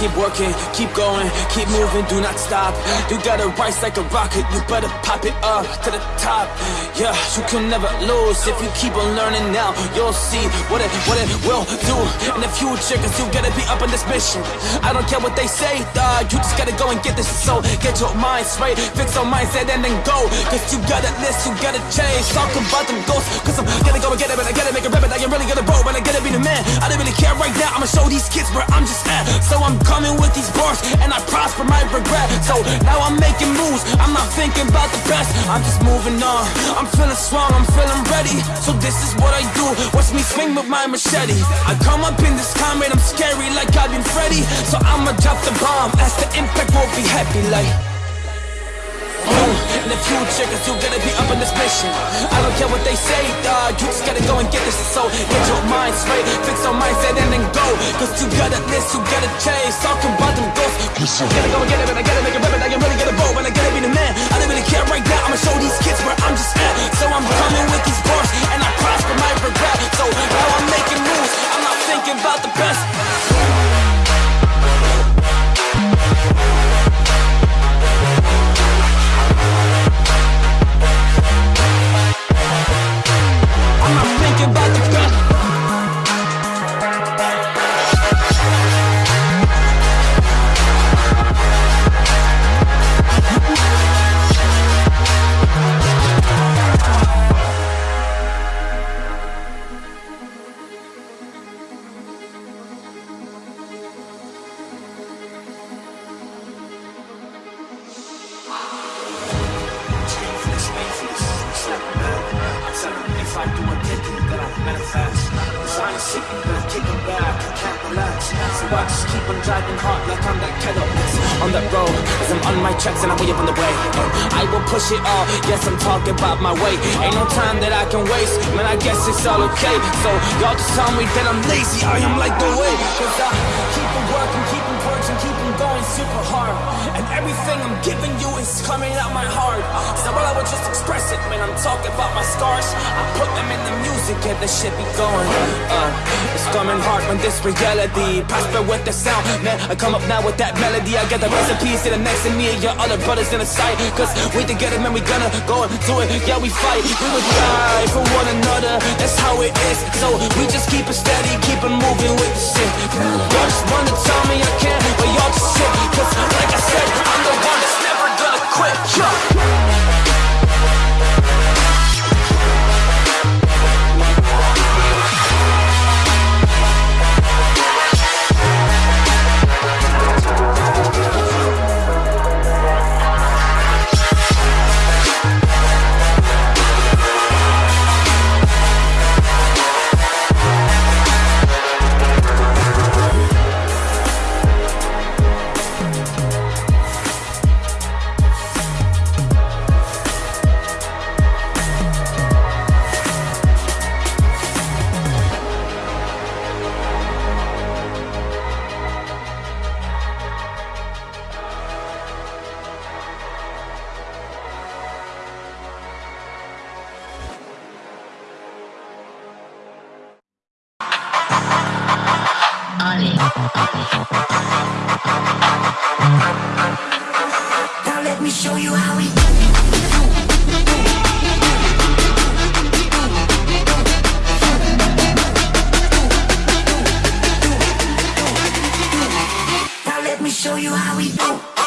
keep working, keep going, keep moving, do not stop. You gotta rise like a rocket, you better pop it up to the top. Yeah, you can never lose if you keep on learning now. You'll see what it what it will do in the future, cause you gotta be up on this mission. I don't care what they say, dog. You just gotta go and get this. So get your mind straight, fix your mindset, and then go. Cause you gotta list, you gotta change. Talk about them ghosts, cause I'm gonna get it, but I gotta make a rabbit. I am really gonna roll, but I gotta be the man. I don't really care right now. I'ma show these kids where I'm just at. So I'm coming with these bars, and I prosper my regret. So now I'm making moves. I'm not thinking about the past. I'm just moving on. I'm feeling strong. I'm feeling ready. So this is what I do. Watch me swing with my machete. I come up in this combat. I'm scary like I've been Freddy. So I'ma drop the bomb. As the impact won't be happy like. Uh, in the future, you gotta be up on this mission. I don't care what they say, dog. You just gotta go and get this. So get your mind straight, fix your mindset, and then go. Cause you gotta list, you gotta change. Talking about them ghosts. I gotta go and get I just keep on driving hard like I'm that Cadillac. On that road, as I'm on my tracks and I'm way up on the way. I will push it all, yes, I'm talking about my way. Ain't no time that I can waste, man, I guess it's all okay. So y'all just tell me that I'm lazy, I am like the way. Cause I keep on working, keep on working, keep on going super hard. And everything I'm giving you is coming out my heart. So while I would just express it, man, I'm talking about my scars. I put them in the music and the shit be going. Uh, it's coming hard when this reality prosper with the sound, man. I come up now with that melody. I got the recipes to the next to me and your other brothers in the sight. Cause we together, man, we gonna go and do it. Yeah, we fight, we will die for one another. That's how it is. So we just keep it steady, keep it moving with the shit. Y'all just wanna tell me I can't, but y'all just sit. Now let me show you how we do. Now let me show you how we do.